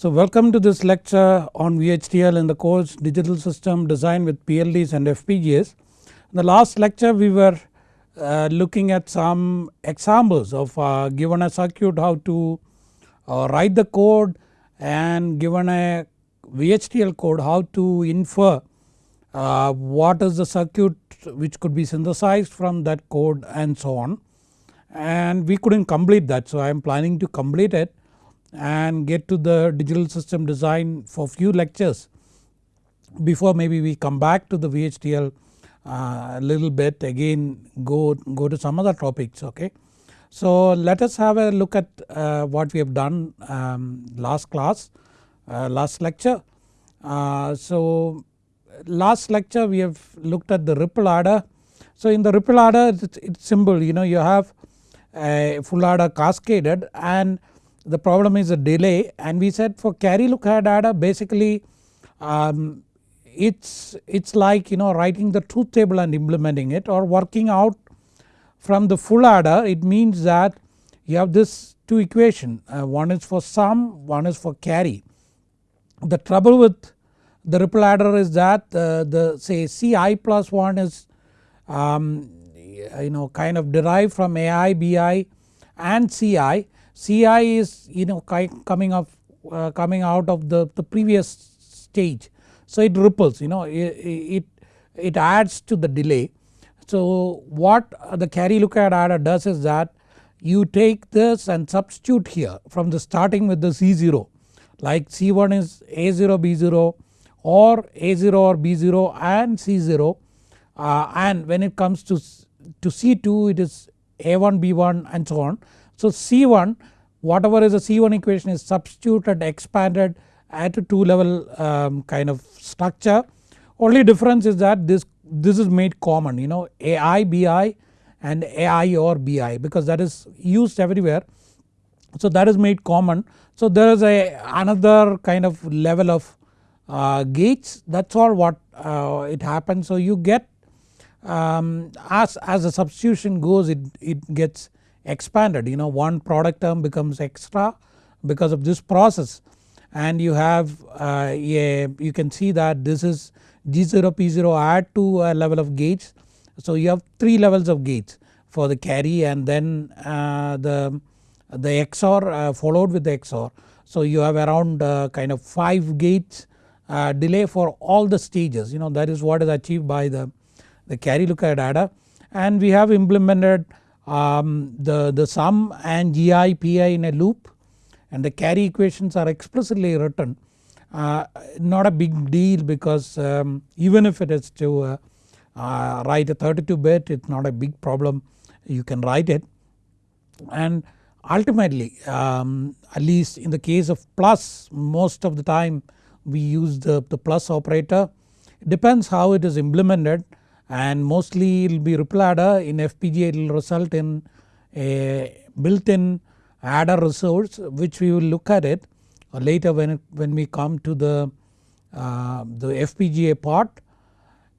So welcome to this lecture on VHDL in the course digital system design with PLDs and FPGAs. In the last lecture we were uh, looking at some examples of uh, given a circuit how to uh, write the code and given a VHDL code how to infer uh, what is the circuit which could be synthesized from that code and so on and we couldn't complete that. So I am planning to complete it and get to the digital system design for few lectures before maybe we come back to the VHDL uh, a little bit again go, go to some other topics okay. So let us have a look at uh, what we have done um, last class uh, last lecture. Uh, so last lecture we have looked at the ripple adder. So in the ripple adder it's, it's simple you know you have a full adder cascaded and the problem is a delay. And we said for carry look ahead adder basically um, it's it's like you know writing the truth table and implementing it or working out from the full adder it means that you have this two equation. Uh, one is for sum one is for carry. The trouble with the ripple adder is that uh, the say Ci plus 1 is um, you know kind of derived from Ai, Bi and Ci Ci is you know coming of uh, coming out of the, the previous stage. So it ripples you know it, it, it adds to the delay. So what the carry look ahead adder does is that you take this and substitute here from the starting with the C0 like C1 is A0 B0 or A0 or B0 and C0 uh, and when it comes to, to C2 it is A1 B1 and so on. So C1 whatever is the C1 equation is substituted expanded at a 2 level um, kind of structure only difference is that this, this is made common you know AI BI and AI or BI because that is used everywhere. So that is made common. So there is a another kind of level of uh, gates that is all what uh, it happens. So you get um, as, as the substitution goes it, it gets expanded. You know one product term becomes extra because of this process. And you have uh, a, you can see that this is G0 P0 add to a level of gates. So you have 3 levels of gates for the carry and then uh, the, the XOR uh, followed with the XOR. So you have around uh, kind of 5 gates uh, delay for all the stages. You know that is what is achieved by the, the carry. Lookup adder and we have implemented um, the, the sum and GI PI in a loop and the carry equations are explicitly written uh, not a big deal because um, even if it is to uh, uh, write a 32 bit it is not a big problem. You can write it. And ultimately um, at least in the case of plus most of the time we use the, the plus operator. It depends how it is implemented and mostly it will be ripple adder in FPGA it will result in a built in adder resource which we will look at it later when, it, when we come to the, uh, the FPGA part.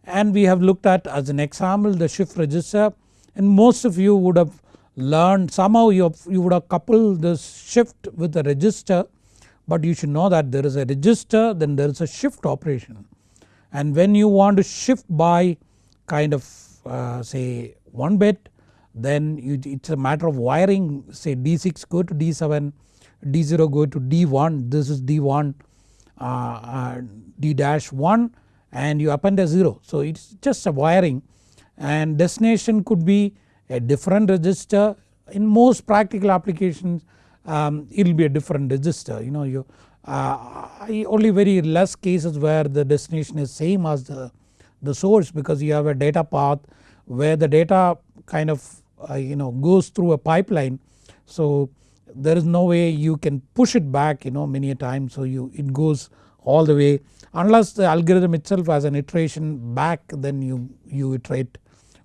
And we have looked at as an example the shift register. And most of you would have learned somehow you, have, you would have coupled this shift with the register. But you should know that there is a register then there is a shift operation. And when you want to shift by kind of uh, say 1 bit then you, it is a matter of wiring say D6 go to D7, D0 go to D1 this is D1 uh, uh, D dash 1 and you append a 0. So it is just a wiring and destination could be a different register in most practical applications um, it will be a different register you know you uh, only very less cases where the destination is same as the the source because you have a data path where the data kind of uh, you know goes through a pipeline. So there is no way you can push it back you know many a time so you it goes all the way unless the algorithm itself has an iteration back then you, you iterate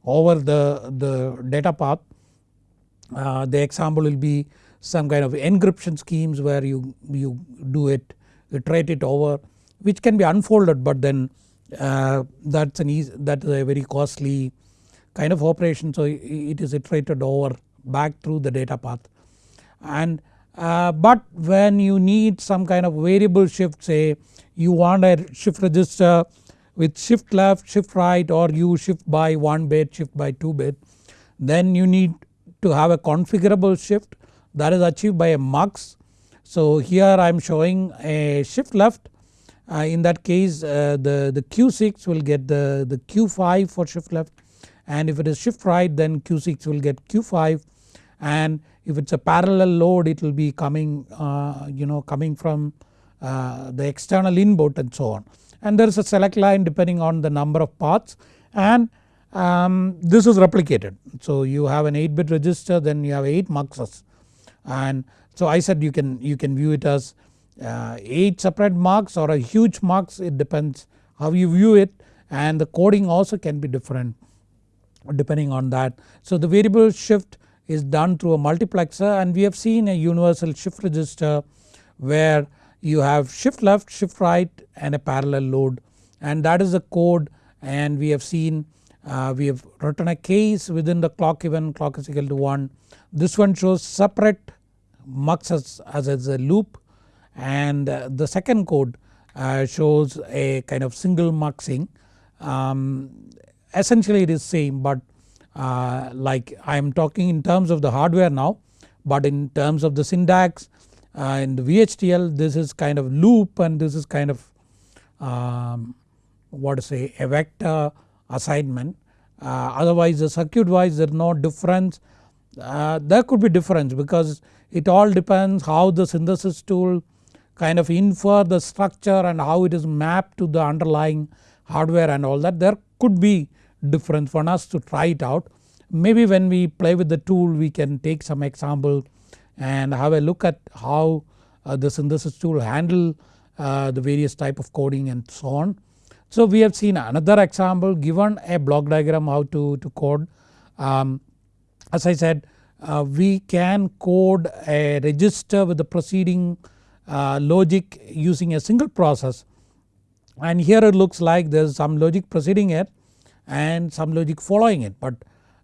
over the, the data path. Uh, the example will be some kind of encryption schemes where you, you do it iterate it over which can be unfolded but then uh, that's an easy that is a very costly kind of operation so it is iterated over back through the data path and uh, but when you need some kind of variable shift say you want a shift register with shift left shift right or you shift by 1 bit shift by 2 bit then you need to have a configurable shift that is achieved by a mux. So here I am showing a shift left in that case uh, the, the Q6 will get the, the Q5 for shift left and if it is shift right then Q6 will get Q5 and if it is a parallel load it will be coming uh, you know coming from uh, the external input and so on. And there is a select line depending on the number of paths and um, this is replicated. So you have an 8 bit register then you have 8 muxes and so I said you can, you can view it as uh, 8 separate mux or a huge mux it depends how you view it and the coding also can be different depending on that. So the variable shift is done through a multiplexer and we have seen a universal shift register where you have shift left shift right and a parallel load and that is the code and we have seen uh, we have written a case within the clock event clock is equal to 1. This one shows separate mux as, as a loop and uh, the second code uh, shows a kind of single muxing. Um, essentially it is same but uh, like I am talking in terms of the hardware now but in terms of the syntax uh, in the VHDL this is kind of loop and this is kind of um, what to say a vector assignment. Uh, otherwise the circuit wise there is no difference. Uh, there could be difference because it all depends how the synthesis tool kind of infer the structure and how it is mapped to the underlying hardware and all that there could be difference for us to try it out. Maybe when we play with the tool we can take some example and have a look at how uh, the synthesis tool handle uh, the various type of coding and so on. So we have seen another example given a block diagram how to, to code. Um, as I said uh, we can code a register with the preceding logic using a single process. And here it looks like there is some logic preceding it and some logic following it. But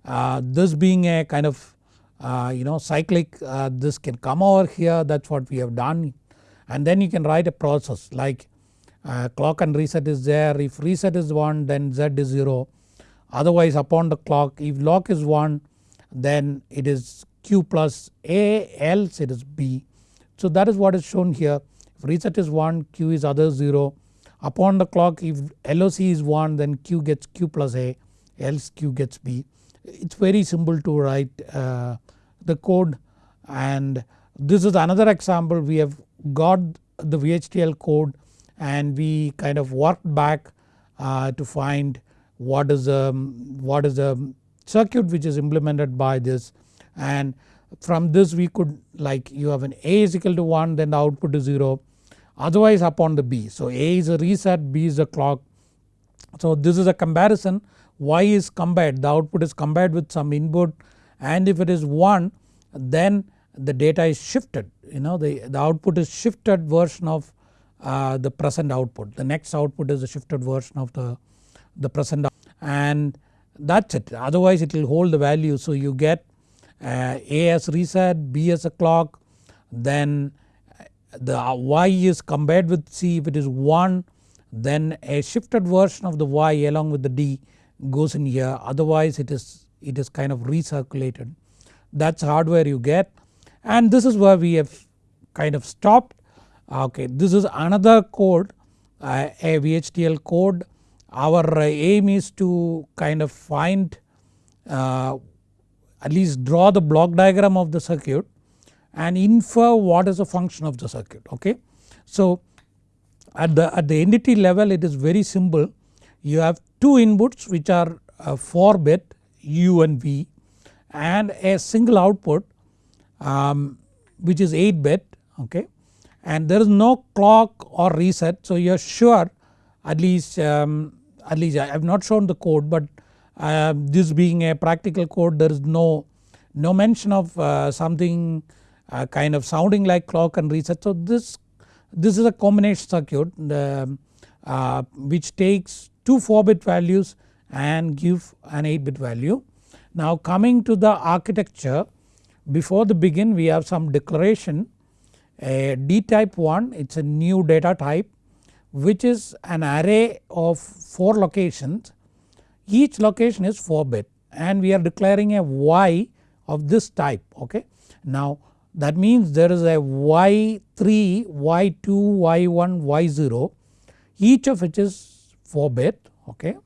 uh, this being a kind of uh, you know cyclic uh, this can come over here. That is what we have done. And then you can write a process like uh, clock and reset is there. If reset is 1 then z is 0 otherwise upon the clock if lock is 1 then it is q plus a else it is b. So that is what is shown here. If reset is 1 q is other 0 upon the clock if LOC is 1 then q gets q plus a else q gets b. It is very simple to write uh, the code. And this is another example. We have got the VHDL code and we kind of worked back uh, to find what is the what is the circuit which is implemented by this. And from this we could like you have an A is equal to 1 then the output is 0 otherwise upon the B. So A is a reset B is a clock. So this is a comparison Y is compared the output is compared with some input and if it is 1 then the data is shifted you know the, the output is shifted version of uh, the present output. The next output is a shifted version of the, the present and that is it otherwise it will hold the value. So you get uh, A as reset, B as a clock then the Y is compared with C if it is 1 then a shifted version of the Y along with the D goes in here. Otherwise it is it is kind of recirculated. That is hardware you get. And this is where we have kind of stopped. Okay this is another code uh, a VHDL code. Our aim is to kind of find uh, at least draw the block diagram of the circuit and infer what is the function of the circuit okay. So at the, at the entity level it is very simple you have two inputs which are uh, 4 bit U and V and a single output um, which is 8 bit okay and there is no clock or reset so you are sure at least um, at least I have not shown the code but uh, this being a practical code there is no, no mention of uh, something uh, kind of sounding like clock and reset. So this, this is a combination circuit uh, which takes two 4 bit values and give an 8 bit value. Now coming to the architecture before the begin we have some declaration a D type 1 it is a new data type which is an array of 4 locations each location is 4 bit and we are declaring a y of this type okay. Now that means there is a y3, y2, y1, y0 each of which is 4 bit okay.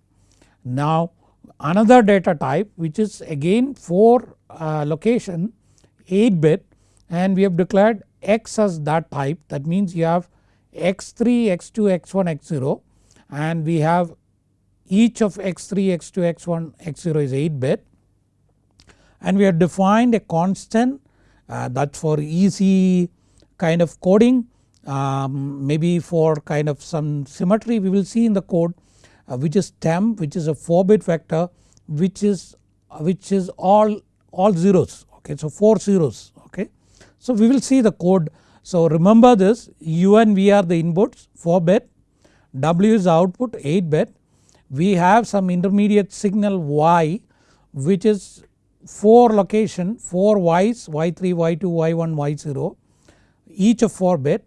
Now another data type which is again 4 uh, location 8 bit and we have declared x as that type that means you have x3, x2, x1, x0 and we have each of x3, x2, x1, x0 is 8 bit. And we have defined a constant uh, that for easy kind of coding um, maybe for kind of some symmetry we will see in the code uh, which is temp which is a 4 bit vector which is uh, which is all all zeros okay? So 4 zeros okay. So we will see the code. So remember this u and v are the inputs 4 bit w is output 8 bit we have some intermediate signal y which is 4 location 4 y's y3 y2 y1 y0 each of 4 bit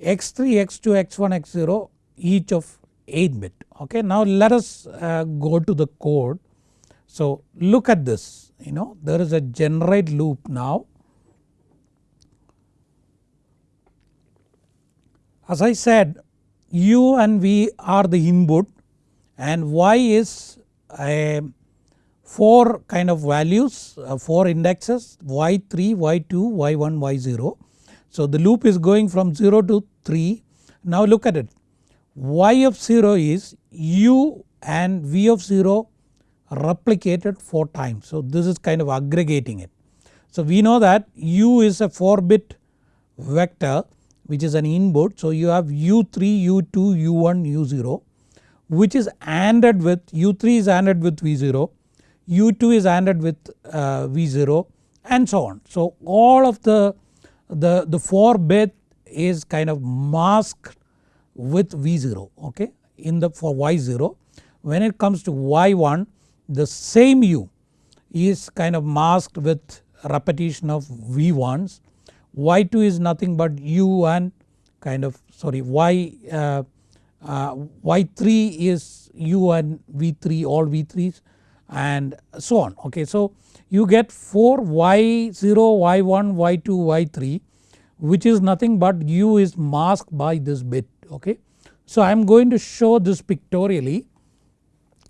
x3 x2 x1 x0 each of 8 bit okay. Now let us uh, go to the code so look at this you know there is a generate loop now. As I said u and v are the input and y is a 4 kind of values uh, 4 indexes y3, y2, y1, y0. So the loop is going from 0 to 3. Now look at it y of 0 is u and v of 0 replicated 4 times. So this is kind of aggregating it. So we know that u is a 4 bit vector which is an input. So you have u3, u2, u1, u0 which is ANDed with u3 is ANDed with v0, u2 is ANDed with uh, v0 and so on. So all of the, the, the 4 bit is kind of masked with v0 okay in the for y0. When it comes to y1 the same u is kind of masked with repetition of v1s, y2 is nothing but u and kind of sorry y uh, y3 is u and v3 all v3s and so on okay. So you get 4 y0, y1, y2, y3 which is nothing but u is masked by this bit okay. So I am going to show this pictorially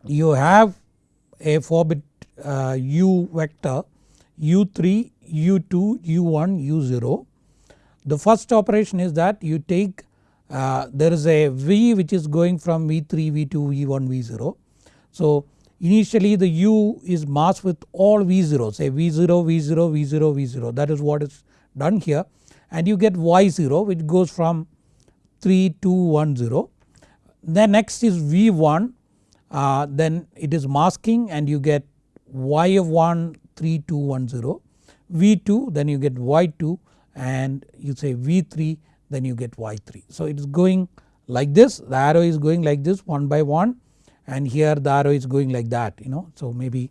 you have a 4 bit uh, u vector u3, u2, u1, u0. The first operation is that you take uh, there is a v which is going from v3, v2, v1, v0. So initially the u is masked with all v0 say v0, v0, v0, v0 that is what is done here and you get y0 which goes from 3, 2, 1, 0. Then next is v1 uh, then it is masking and you get y of 1 3 2 1 0 v2 then you get y2 and you say v3 then you get y3. So it is going like this the arrow is going like this one by one and here the arrow is going like that you know. So maybe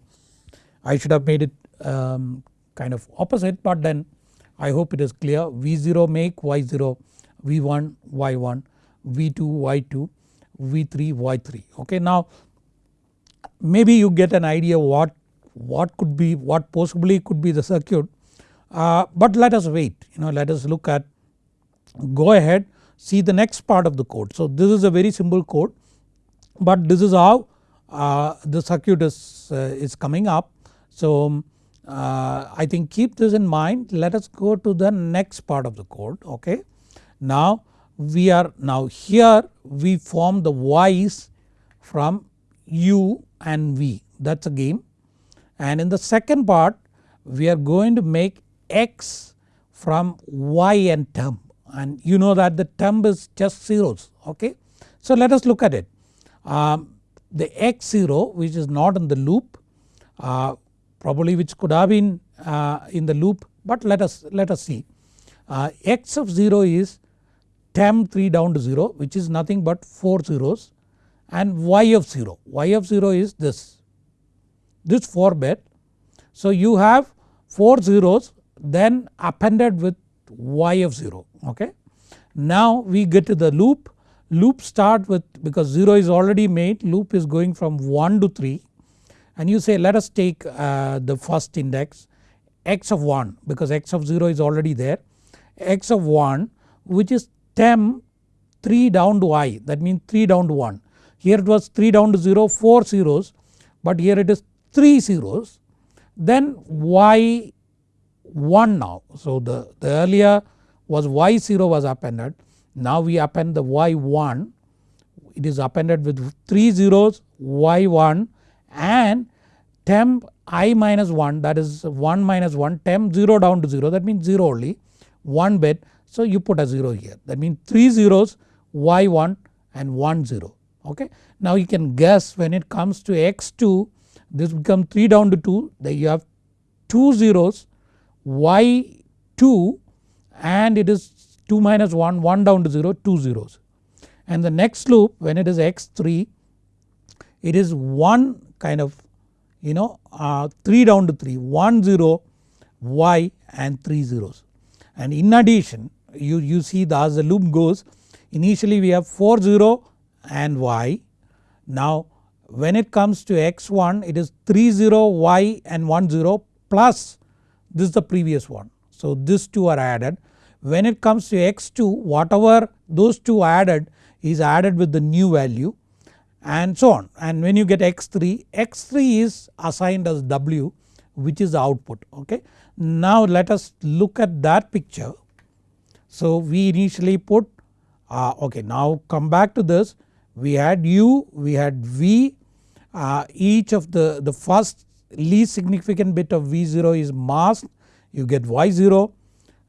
I should have made it um, kind of opposite but then I hope it is clear V0 make Y0 V1 Y1 V2 Y2 V3 Y3 okay. Now maybe you get an idea what, what could be what possibly could be the circuit uh, but let us wait you know let us look at go ahead see the next part of the code. So this is a very simple code but this is how uh, the circuit is, uh, is coming up. So uh, I think keep this in mind let us go to the next part of the code okay. Now we are now here we form the y's from u and v that is a game and in the second part we are going to make x from y and temp and you know that the temp is just zeros okay. So let us look at it. Um, the x0 which is not in the loop uh, probably which could have been uh, in the loop but let us let us see. Uh, x of 0 is temp 3 down to 0 which is nothing but 4 zeros and y of 0, y of 0 is this, this 4 bit. So you have 4 zeros then appended with y of 0 okay. Now we get to the loop, loop start with because 0 is already made loop is going from 1 to 3 and you say let us take uh, the first index x of 1 because x of 0 is already there x of 1 which is temp 3 down to i that means 3 down to 1. Here it was 3 down to 0 4 zeros but here it is 3 zeros then y 1 now. So the, the earlier was y0 was appended. Now we append the y1 it is appended with 3 zeros y1 and temp i minus 1 that is 1 minus 1 temp 0 down to 0 that means 0 only 1 bit. So you put a 0 here. That means 3 zeros y1 and 1 0 okay. Now you can guess when it comes to x2 this becomes 3 down to 2 then you have 2 zeros y2 and it is 2 minus 1 1 down to 0 2 zeros. And the next loop when it is x3 it is 1 kind of you know uh, 3 down to 3 1 0 y and 3 zeros. And in addition you, you see the, as the loop goes initially we have 4 0 and y. Now when it comes to x1 it is 3 0 y and 1 0 plus this is the previous one. So these two are added when it comes to x2 whatever those two added is added with the new value and so on and when you get x3, x3 is assigned as w which is the output okay. Now let us look at that picture. So we initially put uh, okay now come back to this we had u, we had v uh, each of the, the first least significant bit of v0 is masked you get y0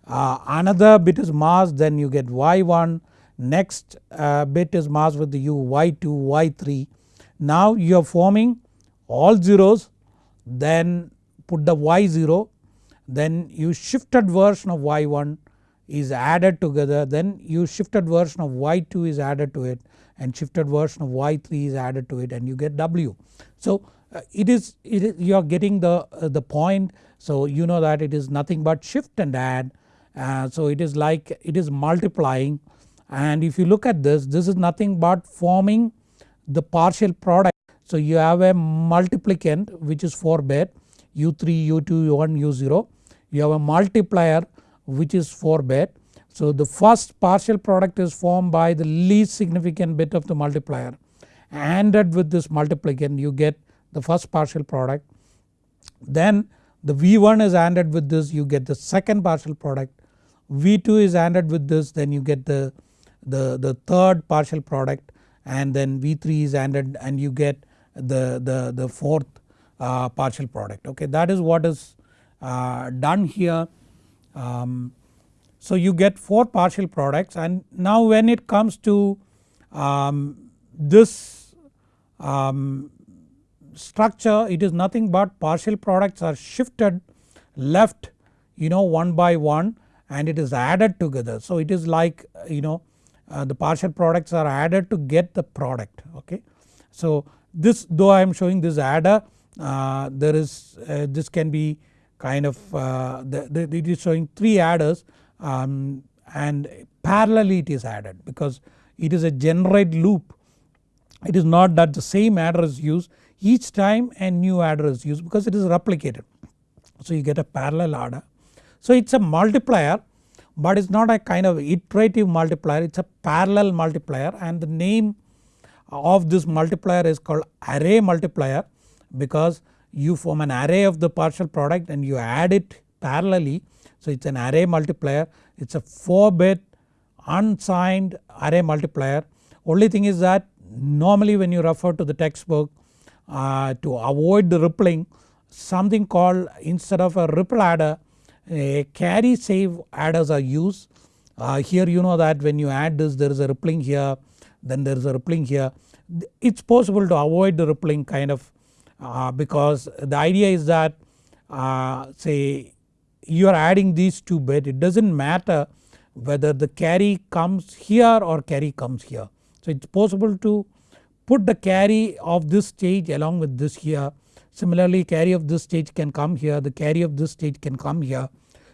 uh, another bit is masked then you get y1 next uh, bit is masked with the u y2 y3 now you are forming all zeros then put the y0 then you shifted version of y1 is added together. Then you shifted version of y2 is added to it and shifted version of y3 is added to it and you get w. So it is, it is you are getting the, uh, the point. So you know that it is nothing but shift and add. Uh, so it is like it is multiplying. And if you look at this this is nothing but forming the partial product. So you have a multiplicand which is 4 bit u3 u2 u1 u0 you have a multiplier which is 4 bit. So the first partial product is formed by the least significant bit of the multiplier. ANDed with this multiplicand you get the first partial product. Then the V1 is ANDed with this you get the second partial product. V2 is ANDed with this then you get the, the, the third partial product and then V3 is ANDed and you get the, the, the fourth uh, partial product okay. That is what is uh, done here. Um, so you get 4 partial products and now when it comes to um, this um, structure it is nothing but partial products are shifted left you know one by one and it is added together. So it is like you know uh, the partial products are added to get the product okay. So this though I am showing this adder uh, there is uh, this can be kind of uh, the, the, it is showing 3 adders um, and parallelly it is added because it is a generate loop it is not that the same adder is used each time a new adder is used because it is replicated. So you get a parallel adder. So it is a multiplier but it is not a kind of iterative multiplier it is a parallel multiplier and the name of this multiplier is called array multiplier because you form an array of the partial product and you add it parallelly. So it is an array multiplier it is a 4 bit unsigned array multiplier only thing is that normally when you refer to the textbook uh, to avoid the rippling something called instead of a ripple adder a carry save adders are used. Uh, here you know that when you add this there is a rippling here then there is a rippling here. It is possible to avoid the rippling kind of uh, because the idea is that uh, say you are adding these two bit it does not matter whether the carry comes here or carry comes here. So it is possible to put the carry of this stage along with this here similarly carry of this stage can come here the carry of this stage can come here.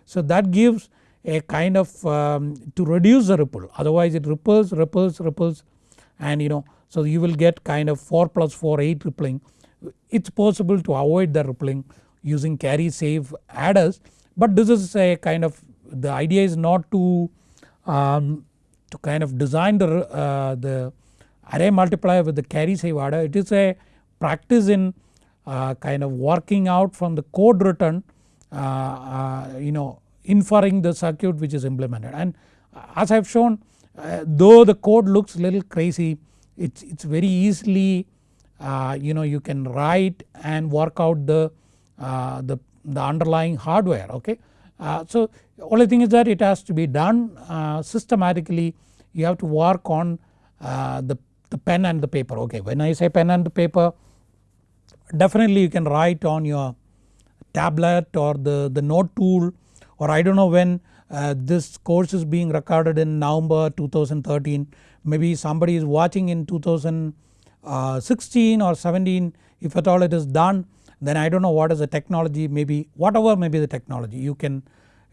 So that gives a kind of um, to reduce the ripple otherwise it ripples ripples ripples and you know so you will get kind of 4 plus 4 8 rippling. It is possible to avoid the rippling using carry save adders but this is a kind of the idea is not to um, to kind of design the, uh, the array multiplier with the carry save adder it is a practice in uh, kind of working out from the code written uh, uh you know inferring the circuit which is implemented. And as I have shown uh, though the code looks little crazy it's, it's very easily uh, you know you can write and work out the, the, the underlying hardware okay. so only thing is that it has to be done systematically. You have to work on the, the pen and the paper. Okay when I say pen and the paper definitely you can write on your tablet or the, the note tool or I do not know when uh, this course is being recorded in November 2013 maybe somebody is watching in 2016 or 17 if at all it is done then I do not know what is the technology maybe whatever may be the technology you can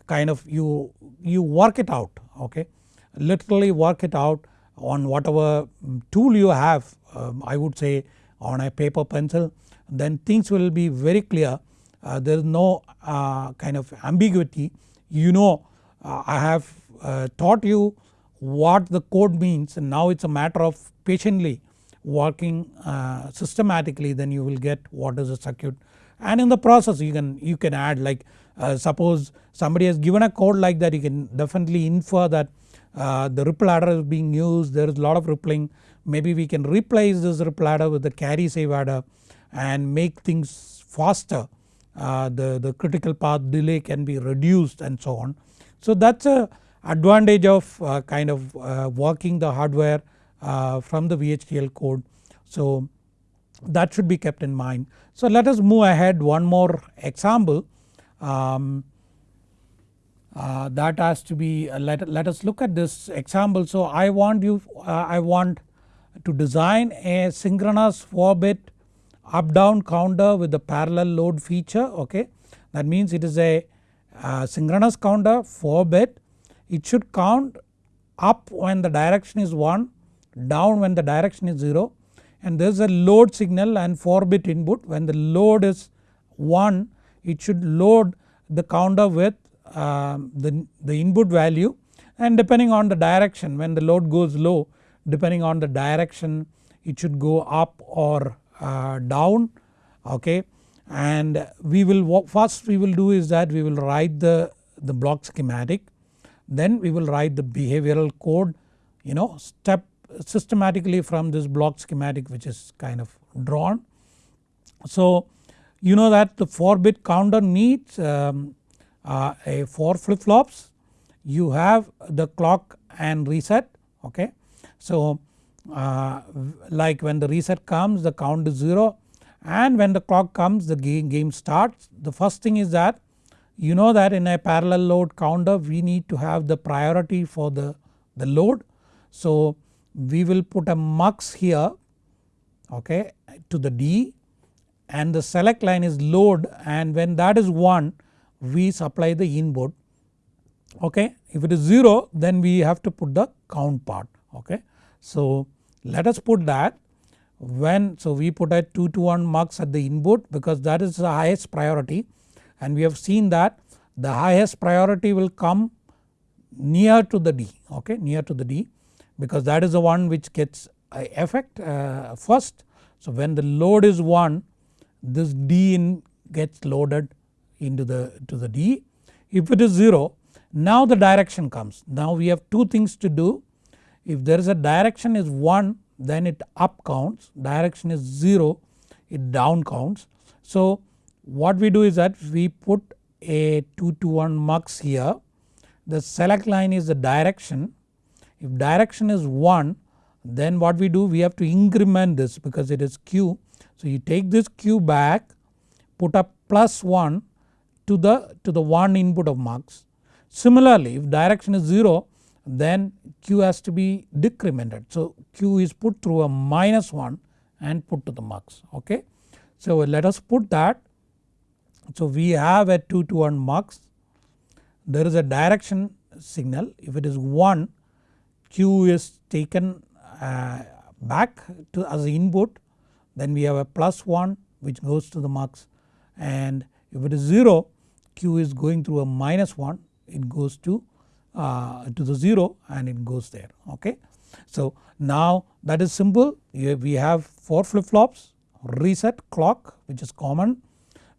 kind of you, you work it out okay? Literally work it out on whatever tool you have um, I would say on a paper pencil then things will be very clear. Uh, there is no uh, kind of ambiguity. You know uh, I have uh, taught you what the code means. And now it is a matter of patiently working uh, systematically then you will get what is the circuit and in the process you can you can add like uh, suppose somebody has given a code like that you can definitely infer that uh, the ripple adder is being used there is a lot of rippling maybe we can replace this ripple adder with the carry save adder and make things faster uh, the, the critical path delay can be reduced and so on. So that is a advantage of uh, kind of uh, working the hardware uh, from the VHDL code. So that should be kept in mind. So let us move ahead one more example um, uh, that has to be uh, let, let us look at this example. So I want you I want to design a synchronous 4 bit up down counter with the parallel load feature okay. That means it is a uh, synchronous counter 4 bit it should count up when the direction is 1 down when the direction is 0 and there is a load signal and 4 bit input when the load is 1 it should load the counter with uh, the, the input value and depending on the direction when the load goes low depending on the direction it should go up or uh, down okay and we will first we will do is that we will write the, the block schematic then we will write the behavioral code you know step systematically from this block schematic which is kind of drawn. So you know that the 4 bit counter needs um, a 4 flip flops you have the clock and reset okay. So uh, like when the reset comes the count is 0 and when the clock comes the game, game starts. The first thing is that you know that in a parallel load counter we need to have the priority for the, the load. So we will put a mux here okay to the D and the select line is load and when that is 1 we supply the input okay. If it is 0 then we have to put the count part okay. So let us put that when so we put a 2 to 1 mux at the input because that is the highest priority and we have seen that the highest priority will come near to the D okay near to the D because that is the one which gets effect uh, first. So when the load is 1 this D in gets loaded into the to the D. If it is 0 now the direction comes now we have two things to do if there is a direction is 1 then it up counts, direction is 0 it down counts. So what we do is that we put a 2 to 1 mux here the select line is the direction if direction is 1 then what we do we have to increment this because it is q. So you take this q back put up plus 1 to the to the 1 input of mux. Similarly if direction is 0 then q has to be decremented. So q is put through a minus 1 and put to the mux okay. So let us put that. So we have a 2 to 1 mux there is a direction signal if it is 1 Q is taken uh, back to as input then we have a plus 1 which goes to the mux and if it is 0 Q is going through a minus 1 it goes to uh, to the 0 and it goes there okay. So now that is simple. We have 4 flip flops reset clock which is common.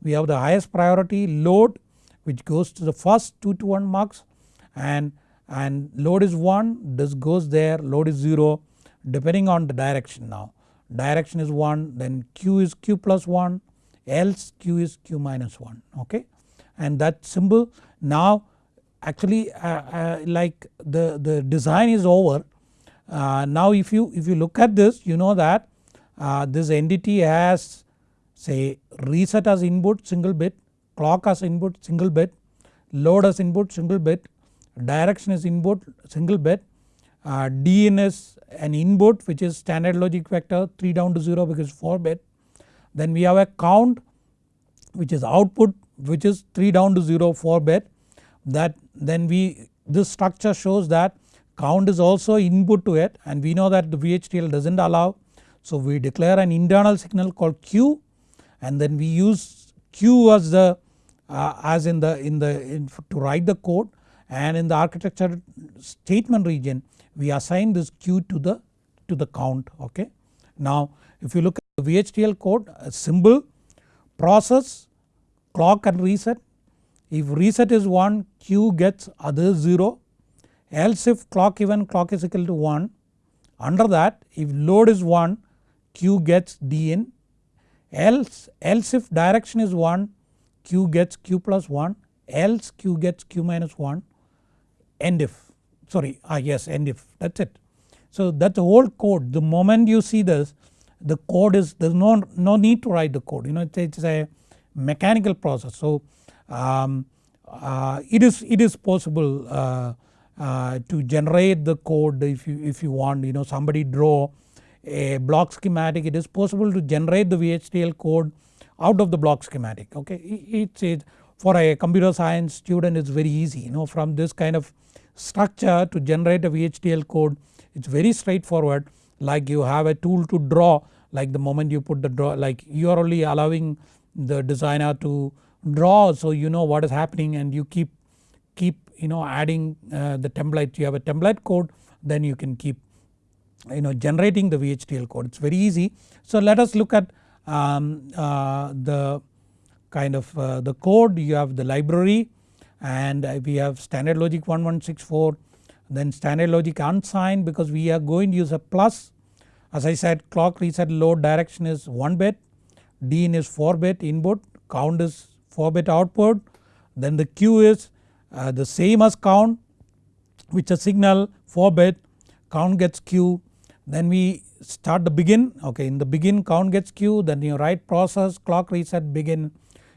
We have the highest priority load which goes to the first 2 to 1 mux and, and load is 1 this goes there load is 0 depending on the direction now. Direction is 1 then q is q plus 1 else q is q minus 1 okay and that symbol now actually uh, uh, like the, the design is over uh, now if you if you look at this you know that uh, this entity has say reset as input single bit, clock as input single bit, load as input single bit, direction is input single bit, uh, DIN is an input which is standard logic vector 3 down to 0 because 4 bit. Then we have a count which is output which is 3 down to 0 4 bit that then we this structure shows that count is also input to it and we know that the VHDL does not allow. So we declare an internal signal called Q and then we use Q as the uh, as in the in the in, to write the code and in the architecture statement region we assign this Q to the to the count okay. Now if you look at the VHDL code a symbol process clock and reset. If reset is 1 Q gets other 0 else if clock event clock is equal to 1 under that if load is 1 Q gets DIN else, else if direction is 1 Q gets Q plus 1 else Q gets Q minus 1 end if. Sorry ah yes end if. That is it. So that is the whole code. The moment you see this the code is there is no, no need to write the code. You know it is a mechanical process. So um, uh, it is it is possible uh, uh, to generate the code if you if you want you know somebody draw a block schematic it is possible to generate the VHDL code out of the block schematic okay. It's it for a computer science student it's very easy you know from this kind of structure to generate a VHDL code it's very straightforward like you have a tool to draw like the moment you put the draw like you are only allowing the designer to draw. So you know what is happening and you keep keep you know adding uh, the template. You have a template code then you can keep you know generating the VHDL code. It is very easy. So let us look at um, uh, the kind of uh, the code. You have the library and we have standard logic 1164 then standard logic unsigned because we are going to use a plus. As I said clock reset load direction is 1 bit DIN is 4 bit input count is 4 bit output then the Q is uh, the same as count which is signal 4 bit count gets Q then we start the begin okay in the begin count gets Q then you write process clock reset begin.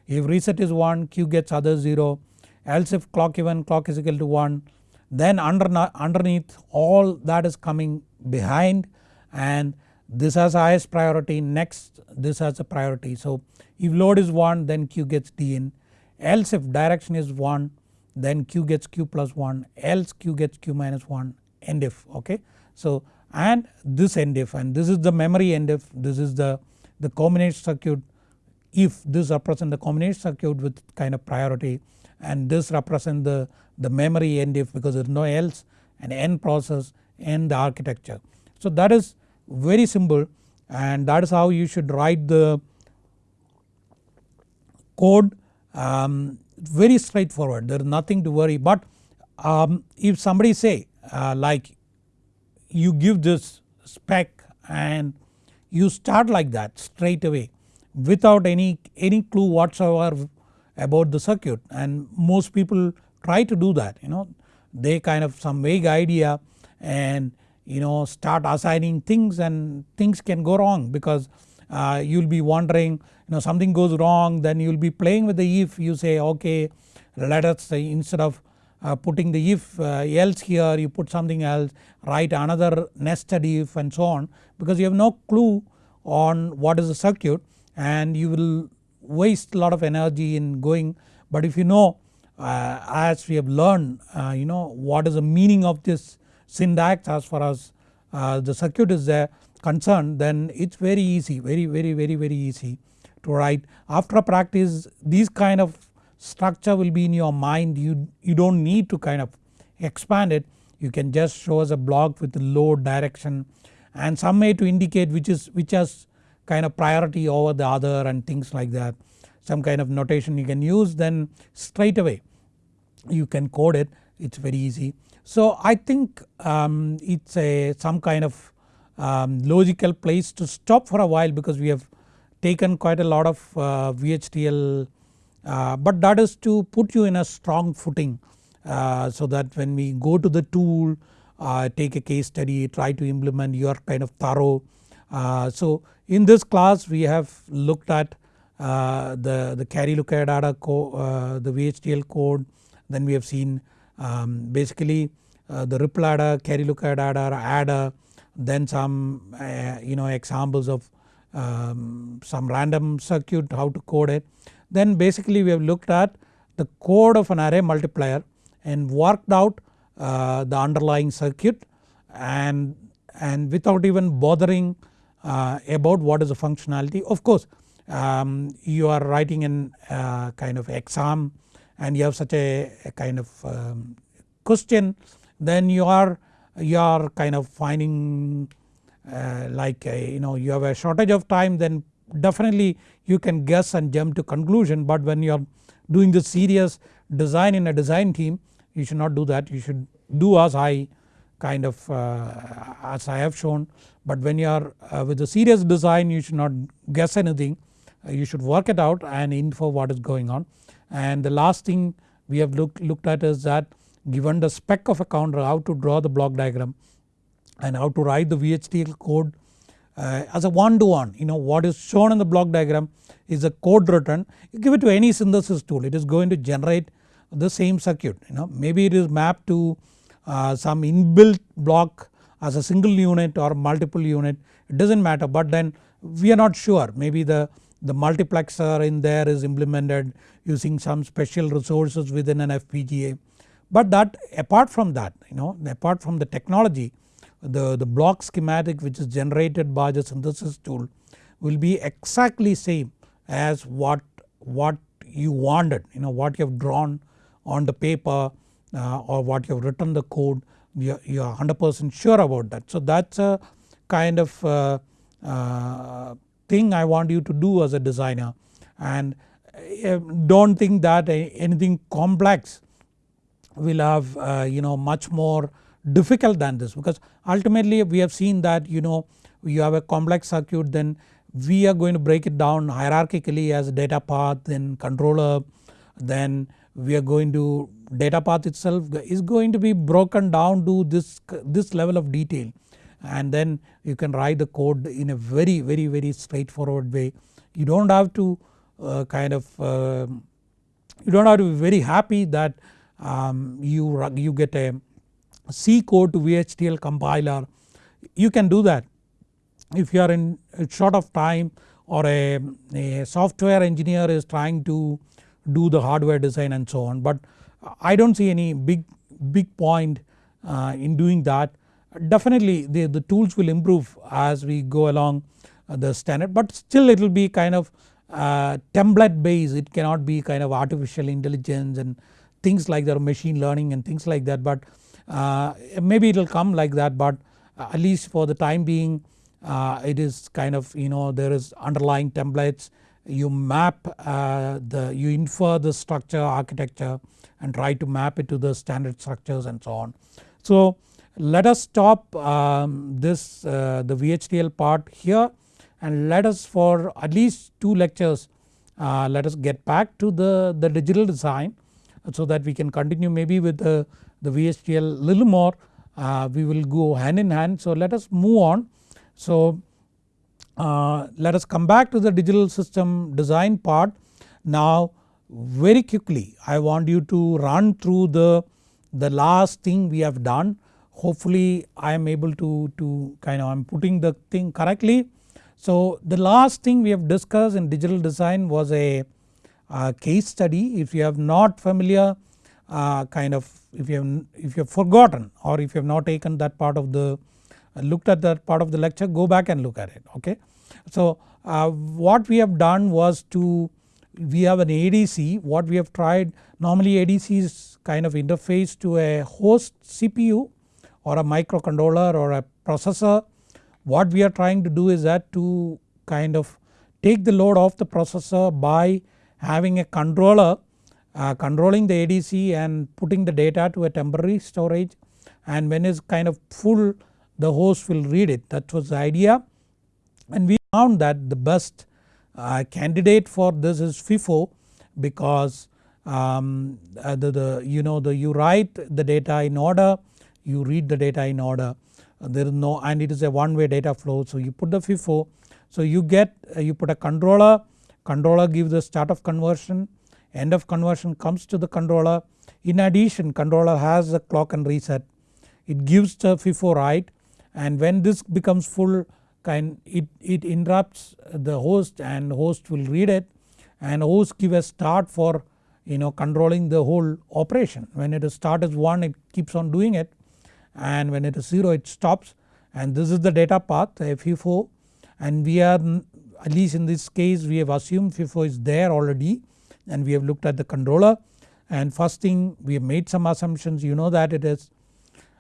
If reset is 1 Q gets other 0 else if clock event clock is equal to 1 then under, underneath all that is coming behind and this has highest priority next this has a priority. So if load is 1 then Q gets D in else if direction is 1 then Q gets Q plus 1 else Q gets Q minus 1 end if okay. So and this end if and this is the memory end if this is the, the combination circuit if this represent the combination circuit with kind of priority and this represent the, the memory end if because there is no else and end process and the architecture. So that is very simple and that is how you should write the code um, very straightforward. There is nothing to worry. But um, if somebody say uh, like you give this spec and you start like that straight away without any, any clue whatsoever about the circuit. And most people try to do that you know. They kind of some vague idea and you know start assigning things and things can go wrong because uh, you will be wondering you know something goes wrong then you will be playing with the if you say okay let us say instead of uh, putting the if uh, else here you put something else write another nested if and so on because you have no clue on what is the circuit and you will waste a lot of energy in going. But if you know uh, as we have learned uh, you know what is the meaning of this syntax as far as uh, the circuit is there concerned then it's very easy very very very very easy to write. After practice these kind of structure will be in your mind you, you don't need to kind of expand it you can just show us a block with load direction and some way to indicate which is which has kind of priority over the other and things like that. Some kind of notation you can use then straight away you can code it it's very easy. So I think um, it's a some kind of um, logical place to stop for a while because we have taken quite a lot of uh, VHDL uh, but that is to put you in a strong footing uh, so that when we go to the tool uh, take a case study try to implement you are kind of thorough. Uh, so in this class we have looked at uh, the, the carry lookup data the VHDL code then we have seen um, basically the ripple adder, carry lookup adder, adder then some you know examples of um, some random circuit how to code it. Then basically we have looked at the code of an array multiplier and worked out uh, the underlying circuit and, and without even bothering uh, about what is the functionality. Of course um, you are writing in uh, kind of exam and you have such a, a kind of um, question then you are you are kind of finding uh, like a, you know you have a shortage of time then definitely you can guess and jump to conclusion. But when you are doing the serious design in a design team you should not do that. You should do as I kind of uh, as I have shown. But when you are uh, with a serious design you should not guess anything. Uh, you should work it out and info what is going on and the last thing we have look, looked at is that given the spec of a counter how to draw the block diagram and how to write the VHDL code uh, as a one to one you know what is shown in the block diagram is a code written. You give it to any synthesis tool it is going to generate the same circuit you know. Maybe it is mapped to uh, some inbuilt block as a single unit or multiple unit it does not matter but then we are not sure. Maybe the, the multiplexer in there is implemented using some special resources within an FPGA. But that apart from that you know apart from the technology the, the block schematic which is generated by the synthesis tool will be exactly same as what, what you wanted you know what you have drawn on the paper uh, or what you have written the code you are 100% sure about that. So that's a kind of uh, uh, thing I want you to do as a designer and uh, don't think that anything complex will have uh, you know much more difficult than this because ultimately we have seen that you know you have a complex circuit then we are going to break it down hierarchically as data path then controller then we are going to data path itself is going to be broken down to this, this level of detail and then you can write the code in a very very very straightforward way. You do not have to kind of uh, you do not have to be very happy that um, you, you get a C code to VHDL compiler you can do that if you are in short of time or a, a software engineer is trying to do the hardware design and so on but I do not see any big, big point uh, in doing that. Definitely the, the tools will improve as we go along uh, the standard but still it will be kind of uh, template based it cannot be kind of artificial intelligence and things like that machine learning and things like that but uh, maybe it will come like that but at least for the time being uh, it is kind of you know there is underlying templates you map uh, the you infer the structure architecture and try to map it to the standard structures and so on. So let us stop um, this uh, the VHDL part here and let us for at least 2 lectures uh, let us get back to the, the digital design so that we can continue maybe with the, the VHDL little more uh, we will go hand in hand. So let us move on. So uh, let us come back to the digital system design part. Now very quickly I want you to run through the, the last thing we have done hopefully I am able to, to kind of I am putting the thing correctly. So the last thing we have discussed in digital design was a, case study if you have not familiar uh, kind of if you have if you have forgotten or if you have not taken that part of the uh, looked at that part of the lecture go back and look at it okay. So uh, what we have done was to we have an ADC what we have tried normally ADC is kind of interface to a host CPU or a microcontroller or a processor. What we are trying to do is that to kind of take the load off the processor by having a controller uh, controlling the ADC and putting the data to a temporary storage. And when it's kind of full the host will read it. That was the idea. And we found that the best uh, candidate for this is FIFO because um, uh, the, the you know the you write the data in order you read the data in order there is no and it is a one way data flow. So you put the FIFO so you get uh, you put a controller controller gives the start of conversion end of conversion comes to the controller. In addition controller has a clock and reset. It gives the FIFO right and when this becomes full kind it, it interrupts the host and host will read it and host give a start for you know controlling the whole operation. When it is start as 1 it keeps on doing it and when it is 0 it stops. And this is the data path FIFO and we are at least in this case we have assumed FIFO is there already. And we have looked at the controller. And first thing we have made some assumptions. You know that it is.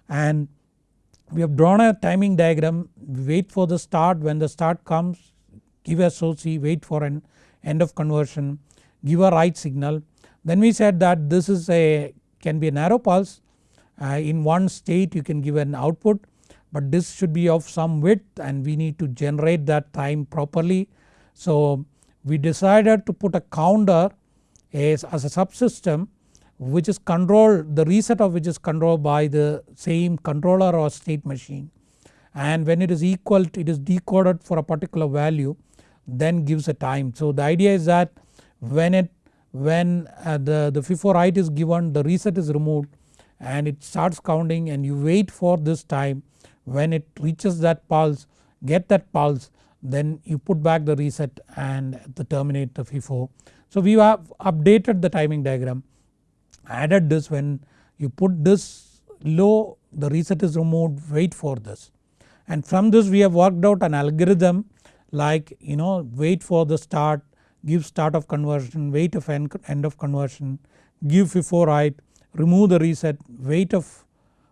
And we have drawn a timing diagram. Wait for the start. When the start comes give a SOC wait for an end of conversion give a write signal. Then we said that this is a can be a narrow pulse in one state you can give an output but this should be of some width and we need to generate that time properly. So we decided to put a counter as, as a subsystem which is controlled the reset of which is controlled by the same controller or state machine and when it is equal to, it is decoded for a particular value then gives a time. So the idea is that when it when uh, the, the FIFO write is given the reset is removed and it starts counting and you wait for this time when it reaches that pulse get that pulse then you put back the reset and the terminate the FIFO. So we have updated the timing diagram added this when you put this low the reset is removed wait for this and from this we have worked out an algorithm like you know wait for the start give start of conversion wait of end, end of conversion give FIFO write remove the reset wait of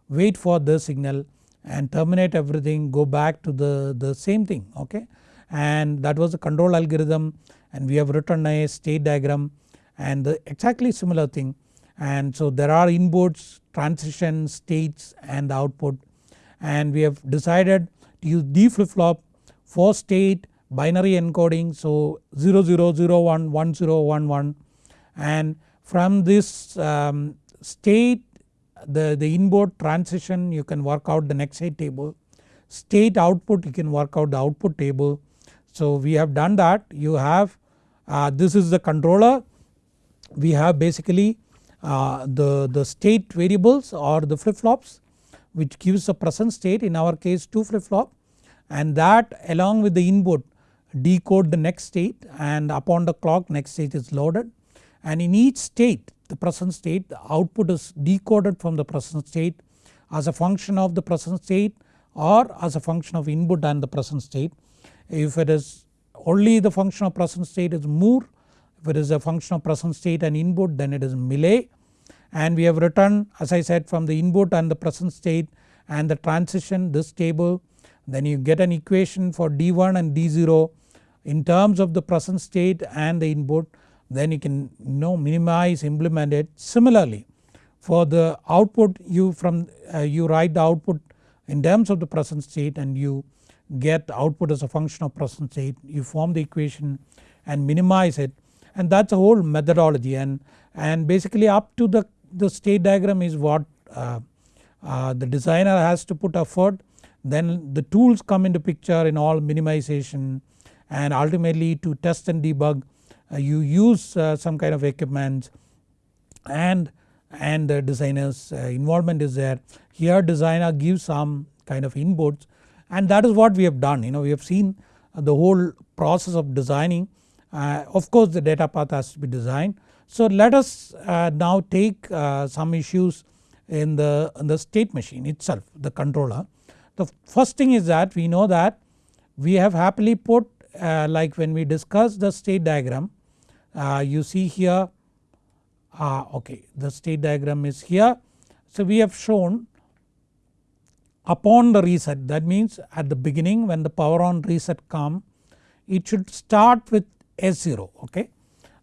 wait for the signal and terminate everything go back to the, the same thing okay? And that was the control algorithm and we have written a state diagram and the exactly similar thing. And so there are inputs transition states and output. And we have decided to use D flip flop for state binary encoding. So 0001 1011 and from this um, state the, the input transition you can work out the next state table. State output you can work out the output table. So we have done that. You have uh, this is the controller. We have basically uh, the, the state variables or the flip flops which gives the present state in our case 2 flip flop and that along with the input decode the next state and upon the clock next state is loaded and in each state the present state the output is decoded from the present state as a function of the present state or as a function of input and the present state. If it is only the function of present state is Moore. If it is a function of present state and input then it is Mealy and we have written as I said from the input and the present state and the transition this table. Then you get an equation for D1 and D0 in terms of the present state and the input then you can you know minimize implement it. Similarly. For the output you from uh, you write the output in terms of the present state and you get output as a function of present state. You form the equation and minimize it. And that is a whole methodology. And, and basically up to the, the state diagram is what uh, uh, the designer has to put effort. Then the tools come into picture in all minimization and ultimately to test and debug you use uh, some kind of equipment and and the designers uh, involvement is there. Here designer gives some kind of inputs and that is what we have done you know we have seen the whole process of designing uh, of course the data path has to be designed. So let us uh, now take uh, some issues in the, in the state machine itself the controller. The first thing is that we know that we have happily put uh, like when we discuss the state diagram uh, you see here uh, okay the state diagram is here. So we have shown upon the reset that means at the beginning when the power on reset come it should start with S0 okay.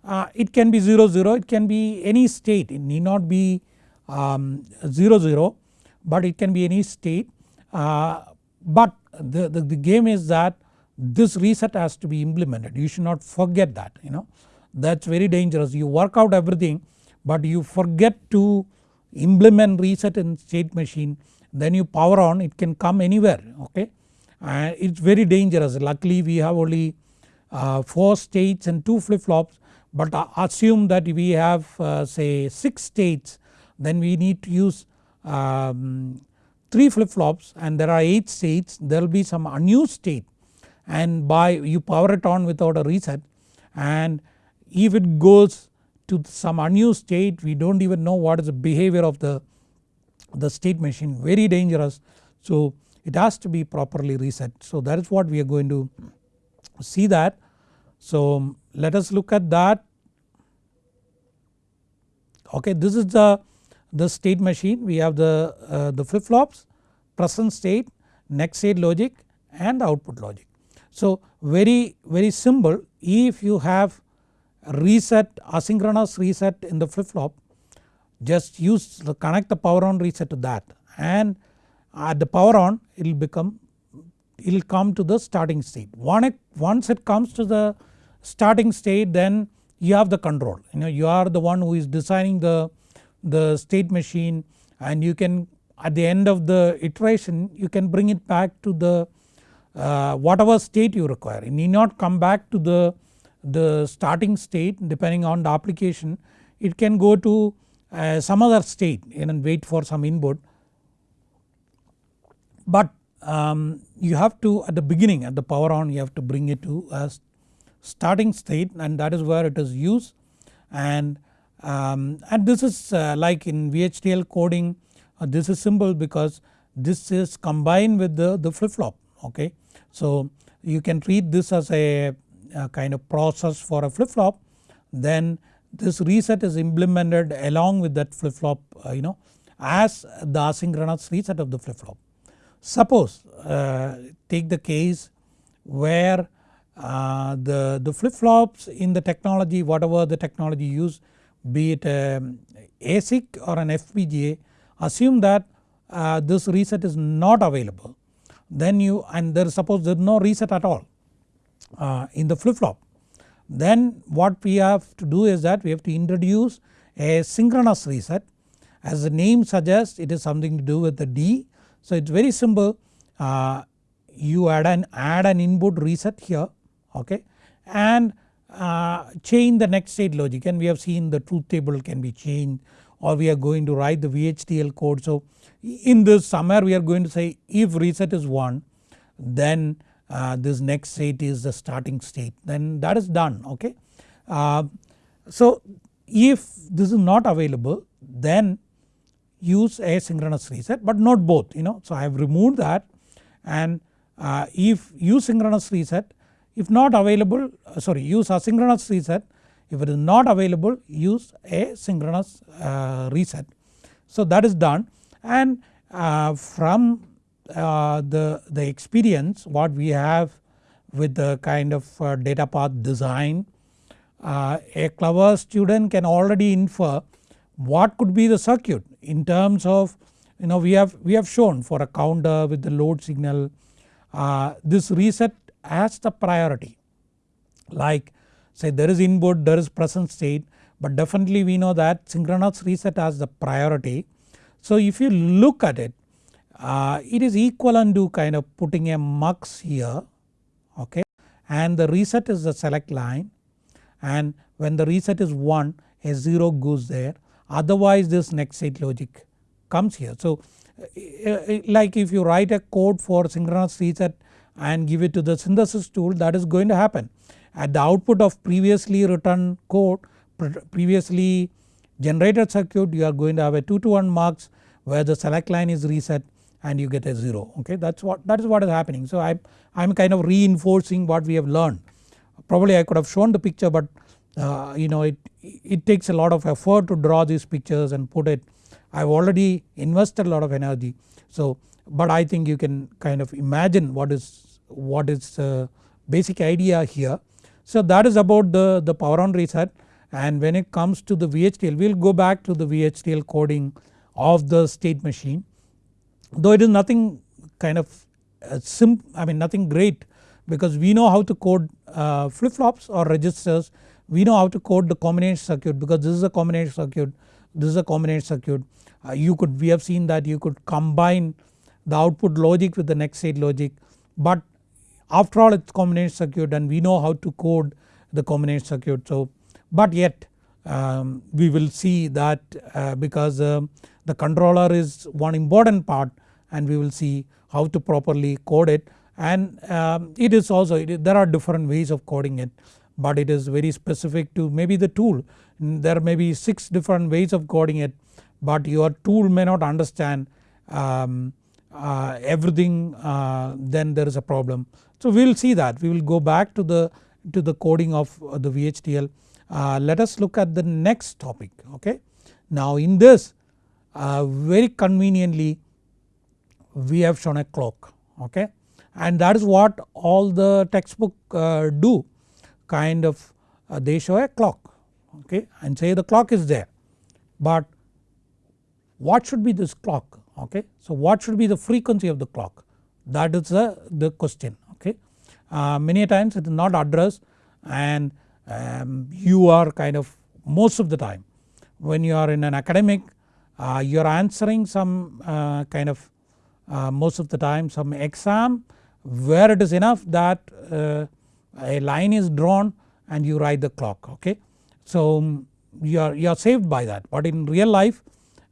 Uh, it can be 0 0 it can be any state it need not be um, 0 0 but it can be any state uh, but the, the, the game is that this reset has to be implemented you should not forget that you know that is very dangerous. You work out everything but you forget to implement reset in state machine. Then you power on it can come anywhere okay? And it is very dangerous. Luckily we have only uh, 4 states and 2 flip flops but assume that we have uh, say 6 states then we need to use um, 3 flip flops and there are 8 states there will be some unused state. And by you power it on without a reset and if it goes to some unused state we do not even know what is the behavior of the, the state machine very dangerous. So it has to be properly reset so that is what we are going to see that. So let us look at that okay this is the, the state machine we have the, uh, the flip flops present state next state logic and output logic. So very very simple if you have reset asynchronous reset in the flip flop just use connect the power on reset to that and at the power on it will become it will come to the starting state. Once it comes to the starting state then you have the control you know you are the one who is designing the, the state machine and you can at the end of the iteration you can bring it back to the uh, whatever state you require. You need not come back to the the starting state depending on the application it can go to uh, some other state and wait for some input. But um, you have to at the beginning at the power on you have to bring it to a starting state and that is where it is used and, um, and this is uh, like in VHDL coding uh, this is simple because this is combined with the, the flip flop okay. So you can treat this as a kind of process for a flip flop then this reset is implemented along with that flip flop uh, you know as the asynchronous reset of the flip flop. Suppose uh, take the case where uh, the, the flip flops in the technology whatever the technology used be it um, ASIC or an FPGA assume that uh, this reset is not available then you and there suppose there is no reset at all uh, in the flip flop then what we have to do is that we have to introduce a synchronous reset. As the name suggests it is something to do with the D. So it is very simple. Uh, you add an add an input reset here okay? And uh, change the next state logic. And we have seen the truth table can be changed or we are going to write the VHDL code. So in this somewhere we are going to say if reset is 1 then uh, this next state is the starting state then that is done okay. Uh, so if this is not available then use asynchronous reset but not both you know. So I have removed that and uh, if use synchronous reset if not available uh, sorry use asynchronous reset if it is not available use a synchronous uh, reset. So that is done and uh, from uh, the, the experience what we have with the kind of uh, data path design uh, a clever student can already infer what could be the circuit in terms of you know we have we have shown for a counter with the load signal uh, this reset has the priority like say there is input there is present state but definitely we know that synchronous reset has the priority. So if you look at it uh, it is equivalent to kind of putting a mux here okay and the reset is the select line and when the reset is 1 a 0 goes there otherwise this next state logic comes here. So uh, uh, like if you write a code for synchronous reset and give it to the synthesis tool that is going to happen. At the output of previously written code previously generated circuit you are going to have a 2 to 1 mux where the select line is reset and you get a 0 okay? That is what that is what is happening. So I am kind of reinforcing what we have learned. Probably I could have shown the picture but uh, you know it, it takes a lot of effort to draw these pictures and put it. I have already invested a lot of energy. So but I think you can kind of imagine what is what is uh, basic idea here. So that is about the, the power on reset. And when it comes to the VHDL we will go back to the VHDL coding of the state machine though it is nothing kind of uh, sim I mean nothing great because we know how to code uh, flip flops or registers. We know how to code the combination circuit because this is a combination circuit. This is a combination circuit. Uh, you could we have seen that you could combine the output logic with the next state logic. But after all it's combination circuit and we know how to code the combination circuit. So but yet um, we will see that uh, because uh, the controller is one important part and we will see how to properly code it and um, it is also it, there are different ways of coding it but it is very specific to maybe the tool there may be 6 different ways of coding it but your tool may not understand um, uh, everything uh, then there is a problem. So we will see that we will go back to the to the coding of the VHDL. Uh, let us look at the next topic okay. Now in this uh, very conveniently we have shown a clock okay and that is what all the textbook uh, do kind of uh, they show a clock okay and say the clock is there but what should be this clock okay. So what should be the frequency of the clock that is the, the question okay. Uh, many times it is not addressed and um, you are kind of most of the time when you are in an academic uh, you are answering some uh, kind of uh, most of the time some exam where it is enough that uh, a line is drawn and you write the clock okay. So um, you are, you are saved by that but in real life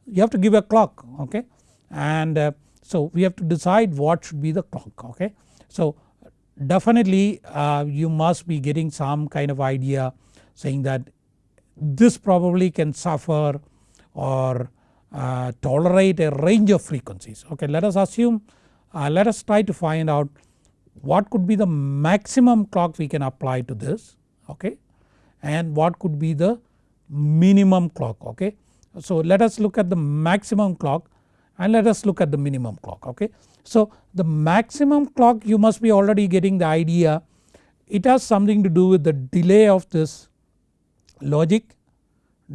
you have to give a clock okay and uh, so we have to decide what should be the clock okay. So definitely uh, you must be getting some kind of idea saying that this probably can suffer or uh, tolerate a range of frequencies okay. Let us assume uh, let us try to find out what could be the maximum clock we can apply to this okay and what could be the minimum clock okay. So let us look at the maximum clock and let us look at the minimum clock okay. So the maximum clock you must be already getting the idea it has something to do with the delay of this logic,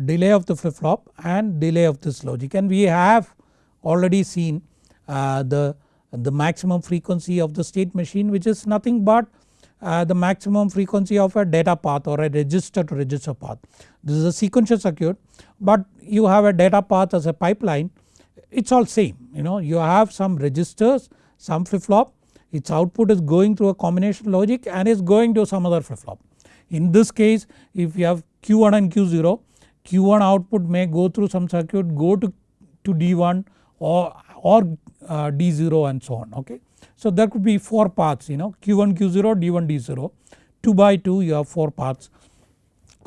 delay of the flip flop and delay of this logic and we have already seen uh, the, the maximum frequency of the state machine which is nothing but uh, the maximum frequency of a data path or a register to register path. This is a sequential circuit but you have a data path as a pipeline it is all same you know you have some registers some flip flop its output is going through a combination logic and is going to some other flip flop. In this case if you have Q1 and Q0 Q1 output may go through some circuit go to, to D1 or, or uh, D0 and so on okay. So there could be 4 paths you know Q1 Q0 D1 D0 2 by 2 you have 4 paths.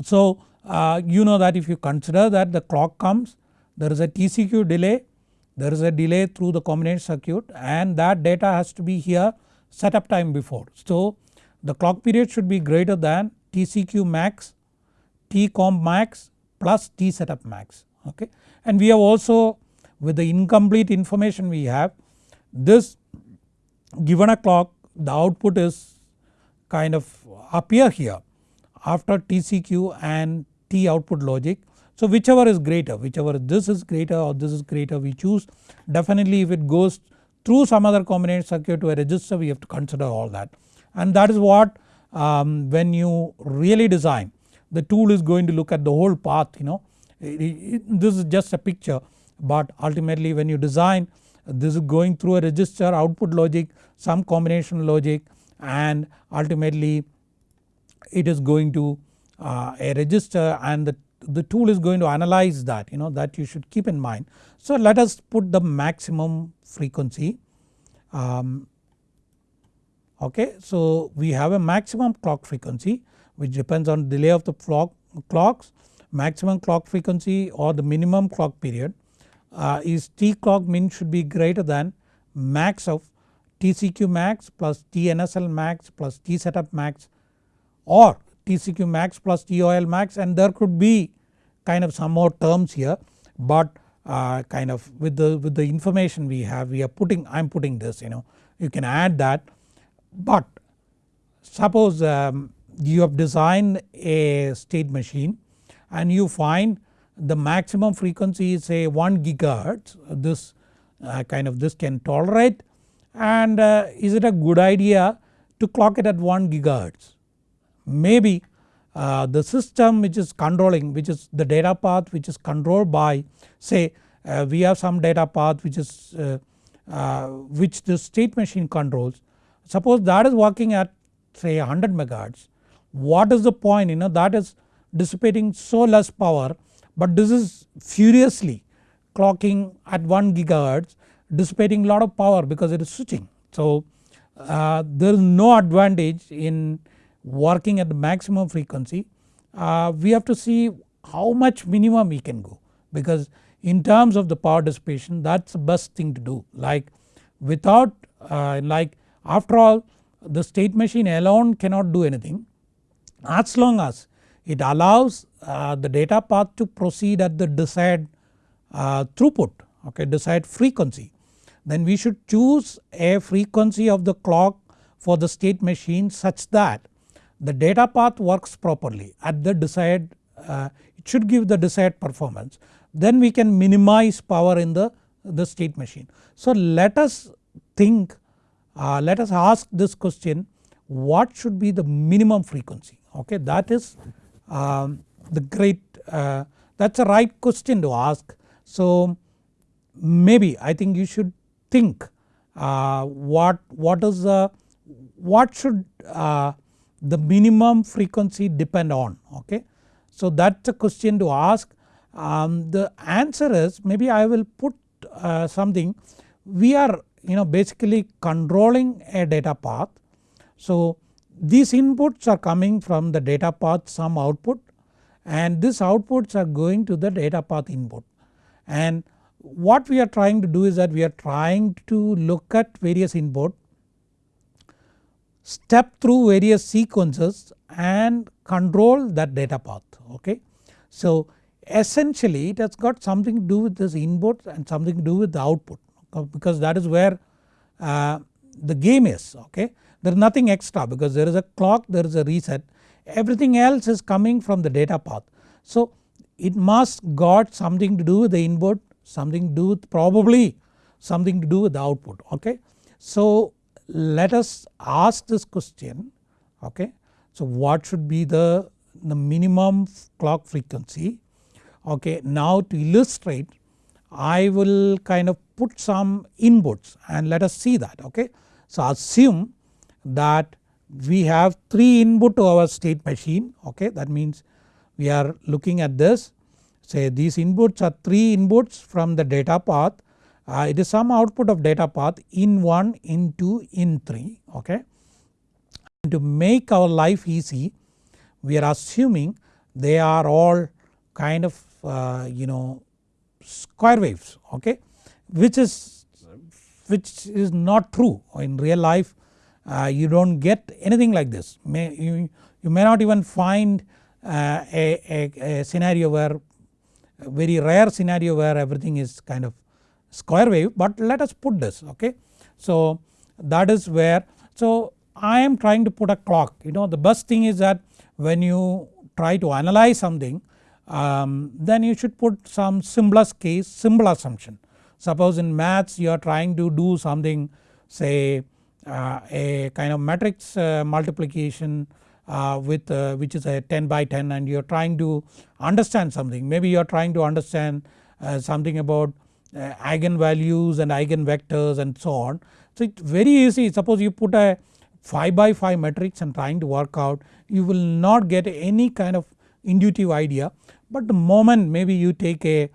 So uh, you know that if you consider that the clock comes there is a TCQ delay there is a delay through the combination circuit and that data has to be here setup time before. So the clock period should be greater than TCQ max, T comp max plus T setup max okay. And we have also with the incomplete information we have this given a clock the output is kind of appear here after TCQ and T output logic so whichever is greater whichever this is greater or this is greater we choose. Definitely if it goes through some other combination circuit to a register we have to consider all that. And that is what um, when you really design the tool is going to look at the whole path you know. This is just a picture but ultimately when you design this is going through a register output logic some combination logic and ultimately it is going to uh, a register and the the tool is going to analyze that you know that you should keep in mind. So let us put the maximum frequency um, okay. So we have a maximum clock frequency which depends on delay of the clock, clocks maximum clock frequency or the minimum clock period uh, is T clock min should be greater than max of TCQ max plus TNSL max plus T setup max or TCQ max plus TOL max and there could be kind of some more terms here but uh, kind of with the with the information we have we are putting I am putting this you know you can add that but suppose um, you have designed a state machine and you find the maximum frequency is say 1 gigahertz this uh, kind of this can tolerate and uh, is it a good idea to clock it at 1 gigahertz. Maybe uh, the system which is controlling which is the data path which is controlled by say uh, we have some data path which is uh, uh, which the state machine controls. Suppose that is working at say 100 megahertz. What is the point? You know that is dissipating so less power but this is furiously clocking at 1 gigahertz dissipating lot of power because it is switching. So uh, there is no advantage in working at the maximum frequency uh, we have to see how much minimum we can go. Because in terms of the power dissipation that is the best thing to do. Like without uh, like after all the state machine alone cannot do anything. As long as it allows uh, the data path to proceed at the desired uh, throughput okay desired frequency then we should choose a frequency of the clock for the state machine such that the data path works properly at the desired uh, it should give the desired performance then we can minimize power in the, the state machine. So let us think uh, let us ask this question what should be the minimum frequency okay that is um, the great uh, that is a right question to ask. So maybe I think you should think uh, what, what is the what should uh, the minimum frequency depend on okay. So that is a question to ask um, the answer is maybe I will put uh, something we are you know basically controlling a data path. So these inputs are coming from the data path some output and these outputs are going to the data path input and what we are trying to do is that we are trying to look at various input step through various sequences and control that data path okay. So essentially it has got something to do with this input and something to do with the output because that is where uh, the game is okay. There is nothing extra because there is a clock there is a reset everything else is coming from the data path. So it must got something to do with the input something to do with probably something to do with the output okay. So let us ask this question okay. So what should be the, the minimum clock frequency okay. Now to illustrate I will kind of put some inputs and let us see that okay. So assume that we have 3 input to our state machine okay that means we are looking at this say these inputs are 3 inputs from the data path uh, it is some output of data path in 1 in 2 in 3 okay. And to make our life easy we are assuming they are all kind of uh, you know square waves okay? Which is which is not true. In real life uh, you do not get anything like this. May you, you may not even find uh, a, a, a, scenario where very rare scenario where everything is kind of square wave but let us put this okay. So that is where so I am trying to put a clock you know the best thing is that when you try to analyze something um, then you should put some simplest case simple assumption. Suppose in maths you are trying to do something say uh, a kind of matrix uh, multiplication uh, with uh, which is a 10 by 10 and you are trying to understand something maybe you are trying to understand uh, something about eigenvalues and eigenvectors and so on. So it's very easy suppose you put a 5 by 5 matrix and trying to work out you will not get any kind of intuitive idea but the moment maybe you take a,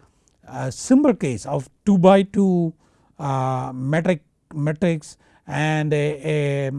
a simple case of 2 by 2 uh, metric matrix and a, a,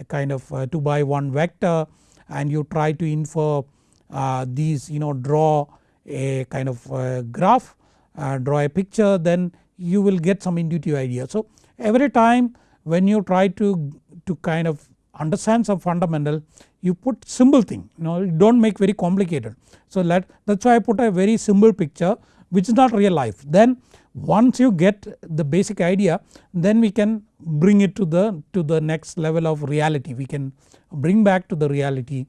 a kind of 2 by 1 vector and you try to infer uh, these you know draw a kind of a graph uh, draw a picture then you will get some intuitive idea. So every time when you try to, to kind of understand some fundamental you put simple thing you know do not make very complicated. So let that is why I put a very simple picture which is not real life then once you get the basic idea then we can bring it to the to the next level of reality we can bring back to the reality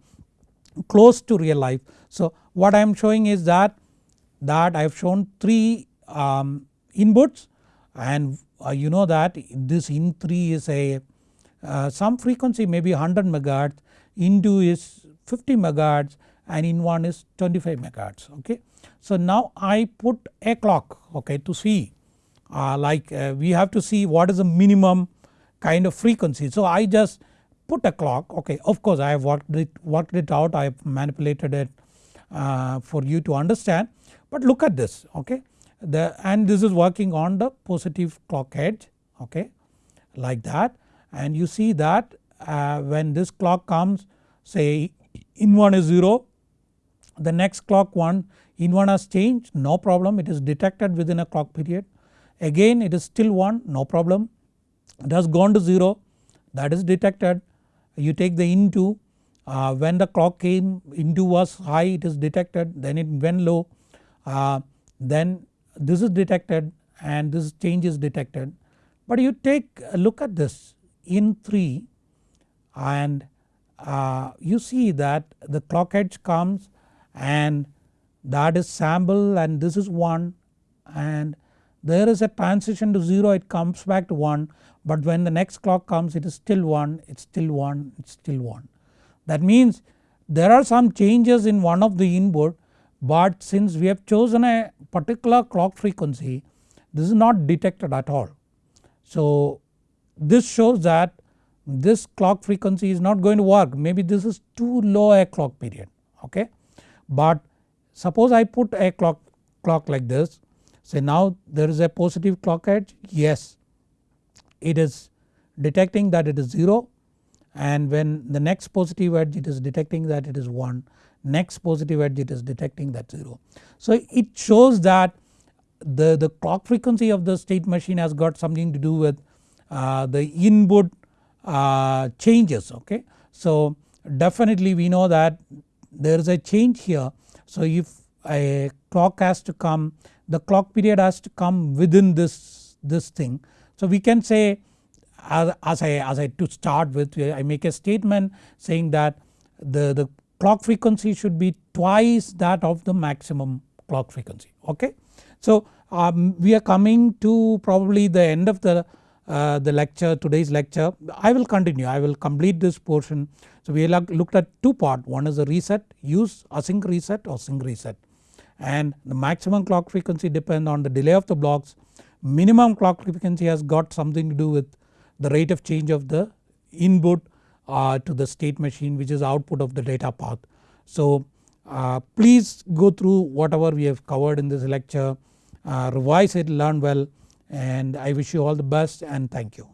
close to real life. So what I am showing is that that I have shown 3 um, inputs and uh, you know that this in3 is a uh, some frequency maybe 100 megahertz in2 is 50 megahertz and in1 is 25 megahertz okay. So now I put a clock okay to see uh, like uh, we have to see what is the minimum kind of frequency. So I just put a clock okay of course I have worked it, worked it out I have manipulated it uh, for you to understand but look at this okay? The and this is working on the positive clock edge okay? Like that. And you see that uh, when this clock comes say in 1 is 0 the next clock 1 in 1 has changed no problem. It is detected within a clock period. Again it is still 1 no problem. It has gone to 0 that is detected. You take the in2 uh, when the clock came in2 was high it is detected then it went low uh, then this is detected and this change is detected. But you take a look at this in 3 and uh, you see that the clock edge comes and that is sample and this is 1 and there is a transition to 0 it comes back to 1 but when the next clock comes it is still 1 it is still 1 it is still 1. That means there are some changes in one of the input but since we have chosen a particular clock frequency this is not detected at all. So this shows that this clock frequency is not going to work. Maybe this is too low a clock period okay. But suppose I put a clock, clock like this. Say now there is a positive clock edge. Yes it is detecting that it is 0 and when the next positive edge it is detecting that it is 1 next positive edge it is detecting that 0. So it shows that the, the clock frequency of the state machine has got something to do with uh, the input uh, changes okay. So definitely we know that there is a change here so if a clock has to come the clock period has to come within this, this thing. So we can say as, as I as I to start with I make a statement saying that the, the clock frequency should be twice that of the maximum clock frequency okay. So um, we are coming to probably the end of the, uh, the lecture today's lecture. I will continue. I will complete this portion. So we looked at two part. One is a reset use async reset or sync reset. And the maximum clock frequency depend on the delay of the blocks. Minimum clock frequency has got something to do with the rate of change of the input uh, to the state machine which is output of the data path. So uh, please go through whatever we have covered in this lecture, uh, revise it, learn well and I wish you all the best and thank you.